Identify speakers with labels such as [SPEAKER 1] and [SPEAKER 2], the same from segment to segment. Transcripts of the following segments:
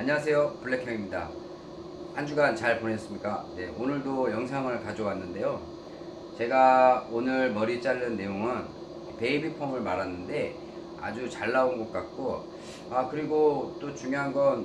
[SPEAKER 1] 안녕하세요. 블랙형입니다. 한 주간 잘 보냈습니까? 네 오늘도 영상을 가져왔는데요. 제가 오늘 머리 자른 내용은 베이비 펌을 말았는데 아주 잘 나온 것 같고 아 그리고 또 중요한 건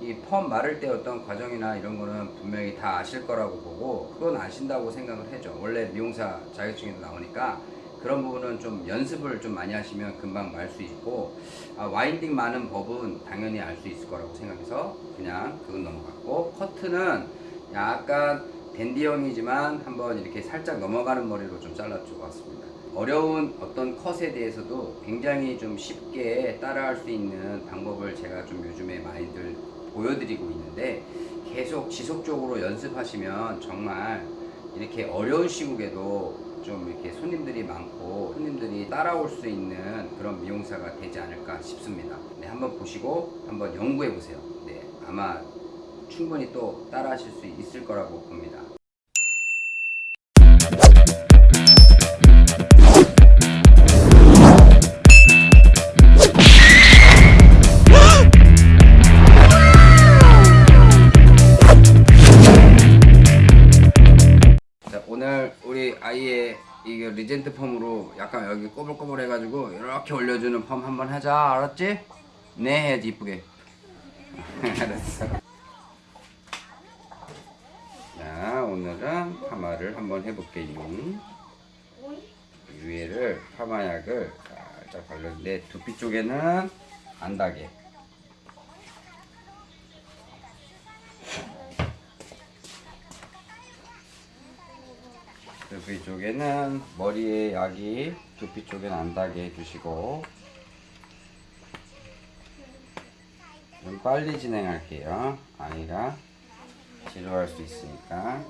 [SPEAKER 1] 이 펌 마를 때 어떤 과정이나 이런 거는 분명히 다 아실 거라고 보고 그건 아신다고 생각을 해죠. 원래 미용사 자격증에도 나오니까 그런 부분은 좀 연습을 좀 많이 하시면 금방 말 수 있고 아, 와인딩 많은 법은 당연히 알 수 있을 거라고 생각해서 그냥 그건 넘어갔고 커트는 약간 댄디형이지만 한번 이렇게 살짝 넘어가는 머리로 좀 잘라주고 왔습니다. 어려운 어떤 컷에 대해서도 굉장히 좀 쉽게 따라할 수 있는 방법을 제가 좀 요즘에 많이들 보여드리고 있는데 계속 지속적으로 연습하시면 정말 이렇게 어려운 시국에도 좀 이렇게 손님들이 많고 손님들이 따라올 수 있는 그런 미용사가 되지 않을까 싶습니다. 네, 한번 보시고 한번 연구해 보세요. 네, 아마 충분히 또 따라 하실 수 있을 거라고 봅니다. 이게 리젠트 펌으로 약간 여기 꼬불꼬불 해가지고 이렇게 올려주는 펌 한번 하자. 알았지? 네 해야지. 이쁘게. 알았어. 자 오늘은 파마를 한번 해볼게요. 위에를 파마약을 살짝 바르는데 두피 쪽에는 안 닿게 두피 쪽에는 머리에 약이 두피 쪽에는 안 닿게 해주시고 좀 빨리 진행할게요. 아이가 지루할 수 있으니까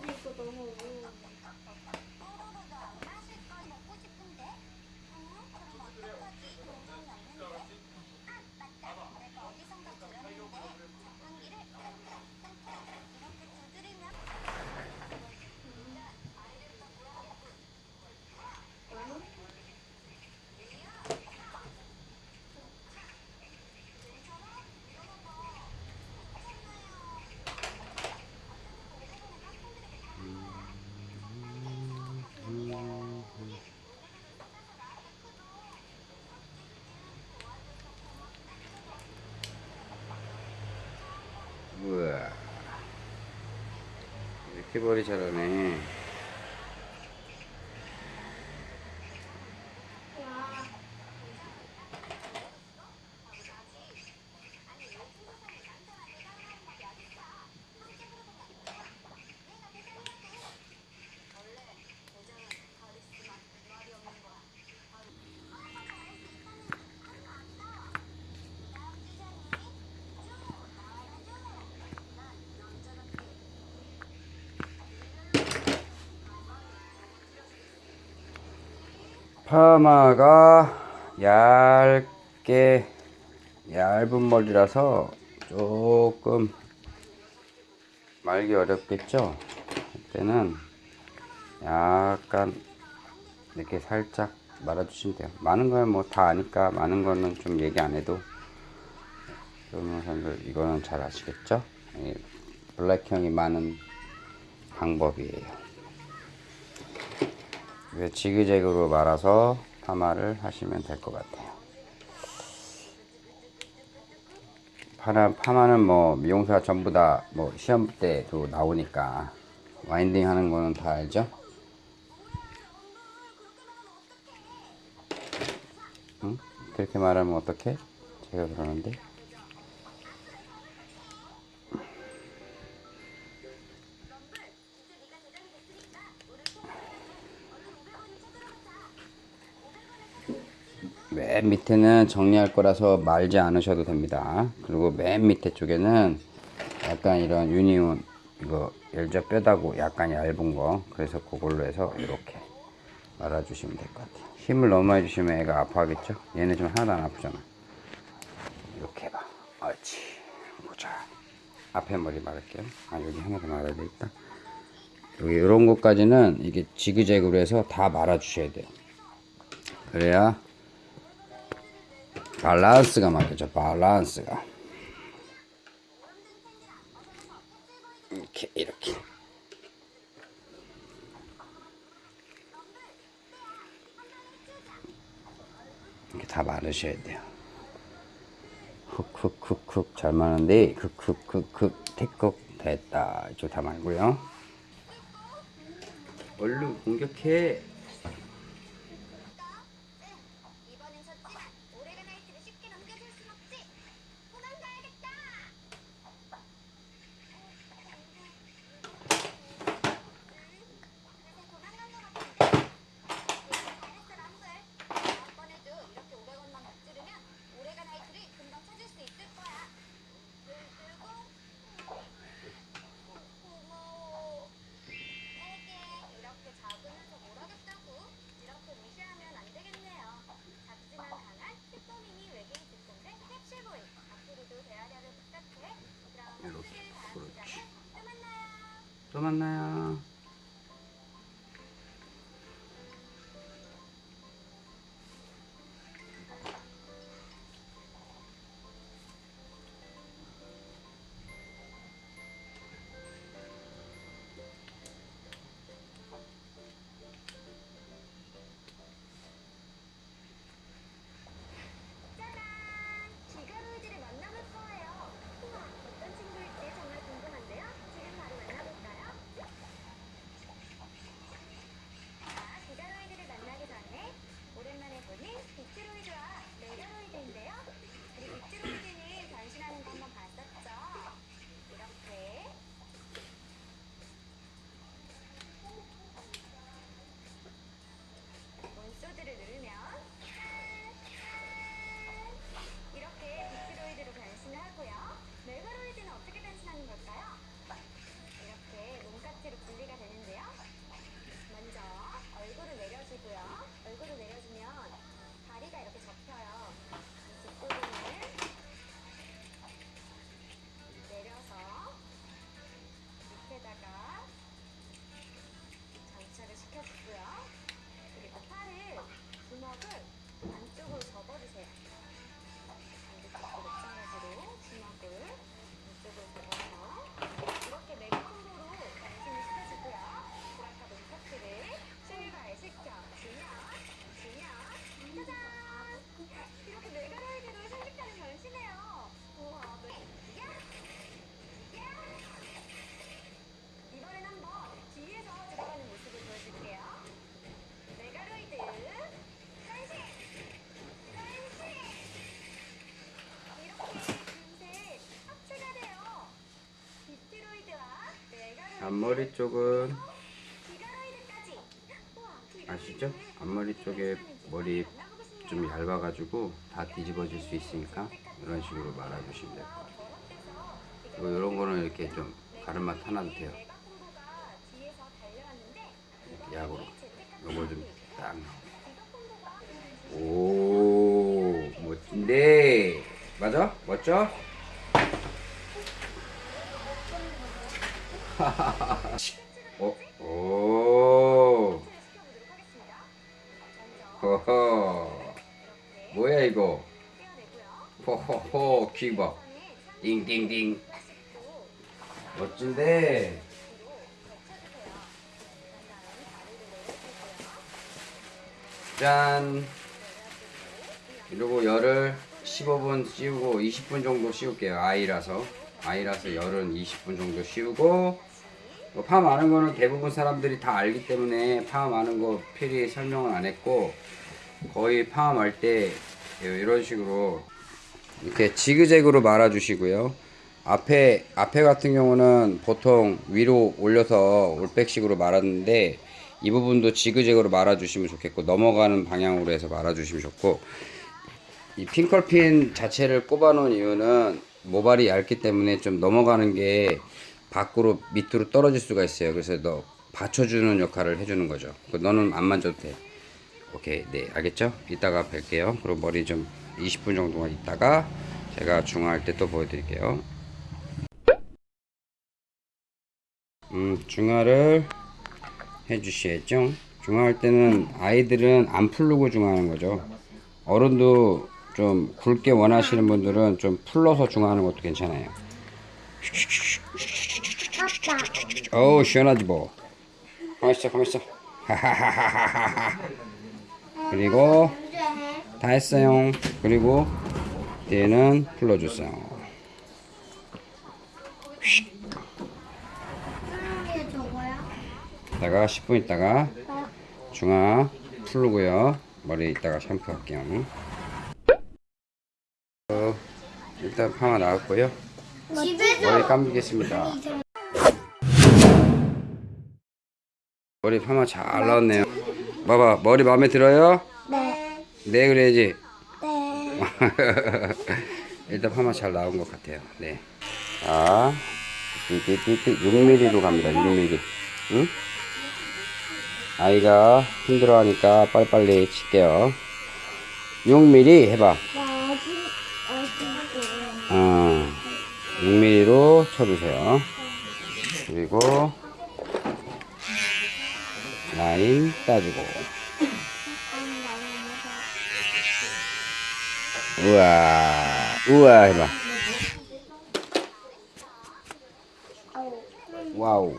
[SPEAKER 1] 우와 머리 잘하네 파마가 얇게 얇은 머리라서 조금 말기 어렵겠죠? 그때는 약간 이렇게 살짝 말아주시면 돼요. 많은 걸뭐다 아니까 많은 거는 좀 얘기 안 해도 변호사들 이거는 잘 아시겠죠? 블랙형이 많은 방법이에요 지그재그로 말아서 파마를 하시면 될 것 같아요. 파마, 파마는 뭐 미용사 전부 다 뭐 시험 때도 나오니까 와인딩 하는 거는 다 알죠? 응? 그렇게 말하면 어떡해? 제가 그러는데 맨 밑에는 정리할 거라서 말지 않으셔도 됩니다. 그리고 맨 밑에 쪽에는 약간 이런 유니온 이거 열자 뼈다고 약간 얇은 거. 그래서 그걸로 해서 이렇게 말아 주시면 될 것 같아요. 힘을 너무 많이 주시면 애가 아파하겠죠? 얘는 좀 하나도 안 아프잖아. 이렇게 해봐. 옳지. 보자. 앞에 머리 말할게요. 아 여기 하나 더 말아야 되겠다. 여기 이런 것까지는 이게 지그재그로 해서 다 말아 주셔야 돼요. 그래야 밸런스가 맞겠죠 밸런스가. 이렇게 이렇게. 이렇게 다 마르셔야 돼요. 쿡쿡쿡쿡 잘 마는데 쿡쿡쿡쿡 태국 됐다. 이쪽 다 말고요. 얼른 공격해
[SPEAKER 2] 이번엔 졌지만 오래간 나이트를 쉽게 넘겨줄 순 없지. 도망가야겠다. 그래서 도망간 것 같은데. 잘했어 람블. 다음번에도 이렇게 오래간만 먹지르면 오래간 나이트를 금방 찾을 수 있을 거야. 그리고 고마워. 에게 이렇게 작으면서 뭘 하겠다고 이렇게 무시하면 안 되겠네요. 작지만 강한 슈퍼미니 외계인 특공대 캡슐보이 앞으로도 대화력을 부탁해. 그럼
[SPEAKER 1] 이렇게,
[SPEAKER 2] 오늘 다음
[SPEAKER 1] 그렇지.
[SPEAKER 2] 시간에 또 만나요.
[SPEAKER 1] 또 만나요 앞머리 쪽은 아시죠? 앞머리 쪽에 머리 좀 얇아가지고 다 뒤집어질 수 있으니까 이런 식으로 말아주시면 될 것 같아요 그리고 이런 거는 이렇게 좀 가르마 타놔도 돼요 이렇게 약으로 요걸 좀 딱 오 멋진데 맞아? 멋져? 어? 오. 허허. 뭐야 이거? 호호호 귀봐 띵띵띵 멋진데? 짠. 이러고 열을 15분 씌우고 20분 정도 씌울게요 아이라서. 아이라서 열은 20분 정도 씌우고 뭐 파 많은 거는 대부분 사람들이 다 알기 때문에 파 많은 거 필히 설명을 안 했고 거의 파함할 때 이런 식으로 이렇게 지그재그로 말아 주시고요. 앞에 앞에 같은 경우는 보통 위로 올려서 올백식으로 말았는데 이 부분도 지그재그로 말아 주시면 좋겠고 넘어가는 방향으로 해서 말아 주시면 좋고 이 핑컬핀 자체를 꼽아 놓은 이유는 모발이 얇기 때문에 좀 넘어가는 게 밖으로 밑으로 떨어질 수가 있어요. 그래서 너 받쳐주는 역할을 해주는 거죠. 그 너는 안 만져도 돼. 오케이, 네, 알겠죠? 이따가 뵐게요. 그리고 머리 좀 20분 정도만 있다가 제가 중화할 때 또 보여드릴게요. 음, 중화를 해주셔야죠. 중화할 때는 아이들은 안 풀르고 중화하는 거죠. 어른도 좀 굵게 원하시는 분들은 좀 풀러서 중화하는 것도 괜찮아요. 어우 시원하지 뭐. 가만 있어 가만 있어. 하하하하하하 그리고 다 했어요. 그리고 얘는
[SPEAKER 2] 저거야?
[SPEAKER 1] 이따가 10분 있다가 중화 풀고요. 머리 이따가 샴푸 할게요. 어, 일단 파마 나왔고요.
[SPEAKER 2] 집에서
[SPEAKER 1] 머리 감기겠습니다 머리 파마 잘 나왔네요 봐봐 머리 마음에 들어요?
[SPEAKER 2] 네.
[SPEAKER 1] 네 그래야지
[SPEAKER 2] 네.
[SPEAKER 1] 일단 파마 잘 나온 것 같아요 네. 자 띠띠띠띠 6mm로 갑니다 6mm 응? 아이가 힘들어하니까 빨리빨리 칠게요 6mm 해봐
[SPEAKER 2] 아직
[SPEAKER 1] 어, 6mm로 쳐주세요. 그리고 라인 따주고. 우와, 우와 해봐. 와우.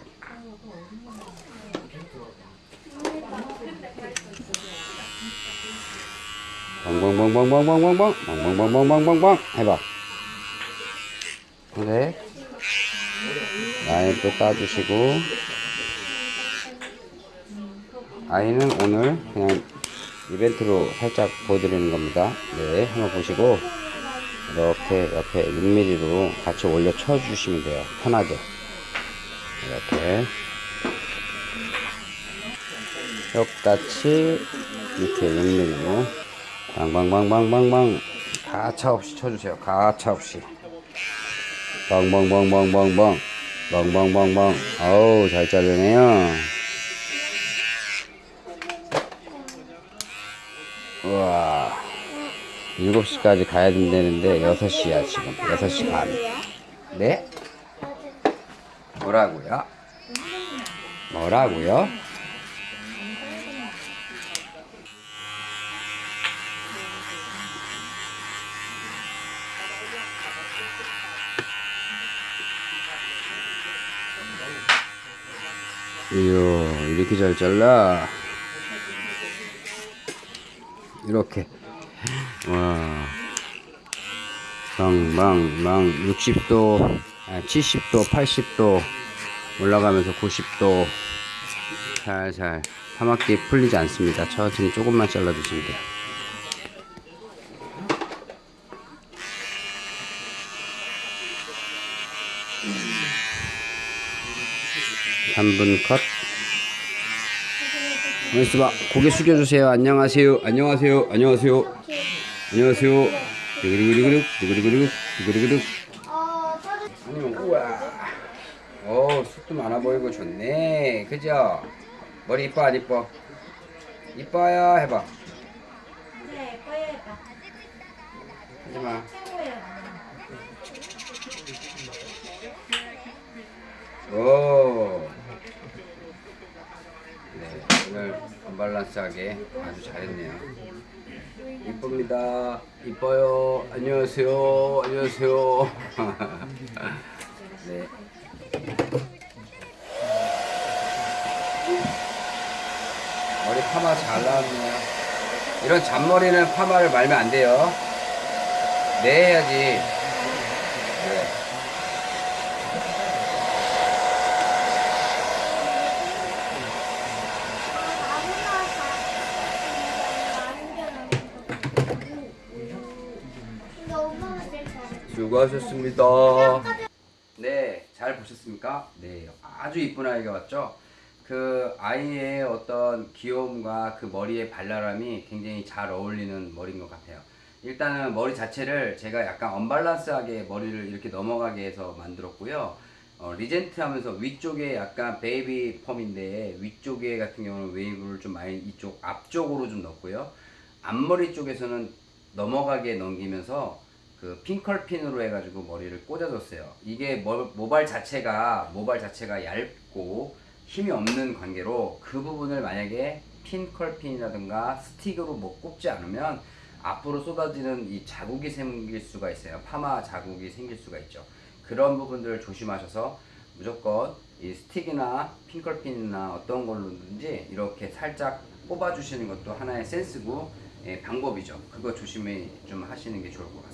[SPEAKER 1] 뻥뻥뻥뻥뻥뻥뻥뻥 뻥뻥뻥뻥뻥뻥 해봐. 그래. 라인 또 따주시고. 아이는 오늘 그냥 이벤트로 살짝 보여드리는 겁니다. 네, 한번 보시고 이렇게 옆에 6mm로 같이 올려 쳐 주시면 돼요. 편하게. 이렇게. 똑같이 이렇게 6mm로 방방방방방방 가차 없이 쳐주세요. 가차 없이. 뻥뻥뻥뻥뻥뻥 뻥뻥뻥뻥 어우 잘 자르네요 우와 7시까지 가야 된다는데 6시야 지금 6시 반 네? 뭐라고요? 뭐라고요? 이야 이렇게 잘 잘라 이렇게 와 방방방 60도 아, 70도 80도 올라가면서 90도 살살 파마기 풀리지 않습니다 천천히 조금만 잘라 주시면 돼요 3분 컷. 가만있어 봐. 고개 숙여주세요. 안녕하세요. 안녕하세요. 안녕하세요. 안녕하세요. 두구두구두구둑, 두구두구두구, 두구두구둑.
[SPEAKER 2] 어,
[SPEAKER 1] 아니면, 우와. 오, 숱도 많아 보이고 좋네. 그죠? 머리 이뻐, 안 이뻐? 이뻐요. 해봐.
[SPEAKER 2] 네, 거예요.
[SPEAKER 1] 하지마.
[SPEAKER 2] 최고예요.
[SPEAKER 1] 오. 네, 오늘 언밸런스하게 아주 잘했네요. 이쁩니다. 이뻐요. 안녕하세요. 안녕하세요. 네. 머리 파마 잘 나왔네요. 이런 잔머리는 파마를 말면 안 돼요. 네 해야지. 네. 수고하셨습니다. 네, 잘 보셨습니까? 네, 아주 이쁜 아이가 왔죠? 그 아이의 어떤 귀여움과 그 머리의 발랄함이 굉장히 잘 어울리는 머리인 것 같아요. 일단은 머리 자체를 제가 약간 언밸런스하게 머리를 이렇게 넘어가게 해서 만들었고요. 어, regent 하면서 위쪽에 약간 baby perm인데 위쪽에 같은 경우는 웨이브를 좀 많이 이쪽 앞쪽으로 좀 넣고요. 앞머리 쪽에서는 넘어가게 넘기면서 그 핑컬핀으로 해가지고 머리를 꽂아줬어요. 이게 모- 모발 자체가 모발 자체가 얇고 힘이 없는 관계로 그 부분을 만약에 핀컬핀이라든가 스틱으로 못 꼽지 않으면 앞으로 쏟아지는 이 자국이 생길 수가 있어요. 파마 자국이 생길 수가 있죠. 그런 부분들을 조심하셔서 무조건 이 스틱이나 핑클핀이나 어떤 걸로든지 이렇게 살짝 뽑아주시는 것도 하나의 센스고 예, 방법이죠. 그거 조심히 좀 하시는 게 좋을 것 같습니다.